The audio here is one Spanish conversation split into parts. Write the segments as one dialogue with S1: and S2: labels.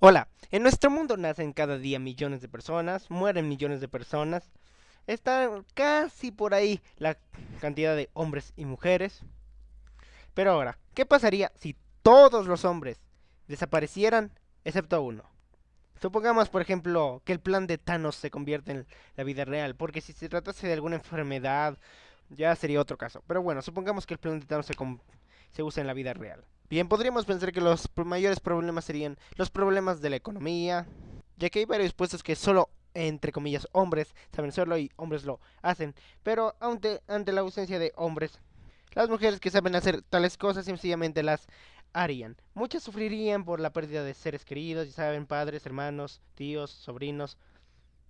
S1: Hola, en nuestro mundo nacen cada día millones de personas, mueren millones de personas, está casi por ahí la cantidad de hombres y mujeres. Pero ahora, ¿qué pasaría si todos los hombres desaparecieran excepto uno? Supongamos, por ejemplo, que el plan de Thanos se convierte en la vida real, porque si se tratase de alguna enfermedad, ya sería otro caso. Pero bueno, supongamos que el plan de Thanos se, se usa en la vida real. Bien, podríamos pensar que los mayores problemas serían los problemas de la economía, ya que hay varios puestos que solo, entre comillas, hombres saben hacerlo y hombres lo hacen, pero ante, ante la ausencia de hombres, las mujeres que saben hacer tales cosas sencillamente las harían. Muchas sufrirían por la pérdida de seres queridos, ya saben, padres, hermanos, tíos, sobrinos.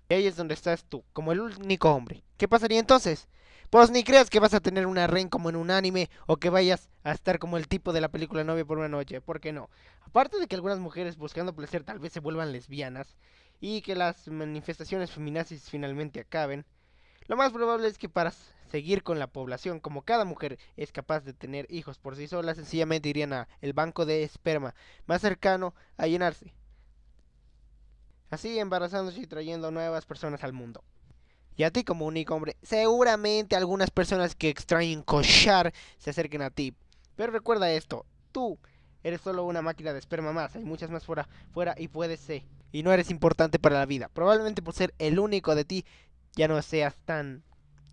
S1: Y ahí es donde estás tú, como el único hombre. ¿Qué pasaría entonces? Pues ni creas que vas a tener una ren como en un anime o que vayas a estar como el tipo de la película Novia por una noche, ¿por qué no? Aparte de que algunas mujeres buscando placer tal vez se vuelvan lesbianas y que las manifestaciones feminazis finalmente acaben, lo más probable es que para seguir con la población, como cada mujer es capaz de tener hijos por sí sola, sencillamente irían a el banco de esperma más cercano a llenarse. Así embarazándose y trayendo nuevas personas al mundo. Y a ti como único hombre, seguramente algunas personas que extrañen cochar se acerquen a ti. Pero recuerda esto, tú eres solo una máquina de esperma más, hay muchas más fuera, fuera y puedes ser. Y no eres importante para la vida. Probablemente por ser el único de ti ya no seas tan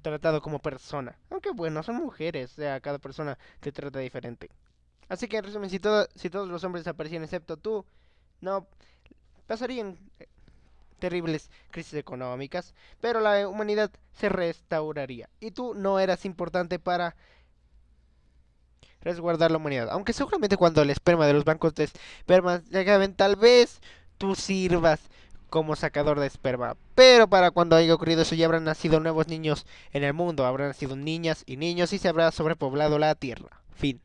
S1: tratado como persona. Aunque bueno, son mujeres, o sea, cada persona te trata diferente. Así que en resumen, si, si todos los hombres desaparecían excepto tú, no pasarían terribles crisis económicas, pero la humanidad se restauraría. Y tú no eras importante para resguardar la humanidad. Aunque seguramente cuando el esperma de los bancos de esperma llegaban, tal vez tú sirvas como sacador de esperma. Pero para cuando haya ocurrido eso ya habrán nacido nuevos niños en el mundo, habrán nacido niñas y niños y se habrá sobrepoblado la tierra. Fin.